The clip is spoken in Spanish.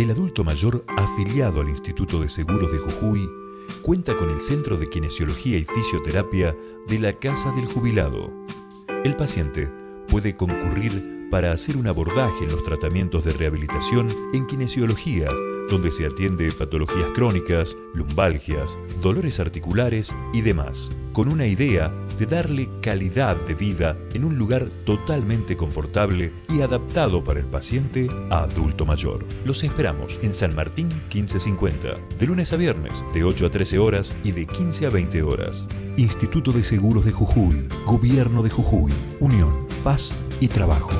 El adulto mayor afiliado al Instituto de Seguros de Jujuy cuenta con el Centro de Kinesiología y Fisioterapia de la Casa del Jubilado. El paciente puede concurrir para hacer un abordaje en los tratamientos de rehabilitación en kinesiología, donde se atiende patologías crónicas, lumbalgias, dolores articulares y demás, con una idea de darle calidad de vida en un lugar totalmente confortable y adaptado para el paciente adulto mayor. Los esperamos en San Martín 1550, de lunes a viernes, de 8 a 13 horas y de 15 a 20 horas. Instituto de Seguros de Jujuy, Gobierno de Jujuy, Unión, Paz y Trabajo.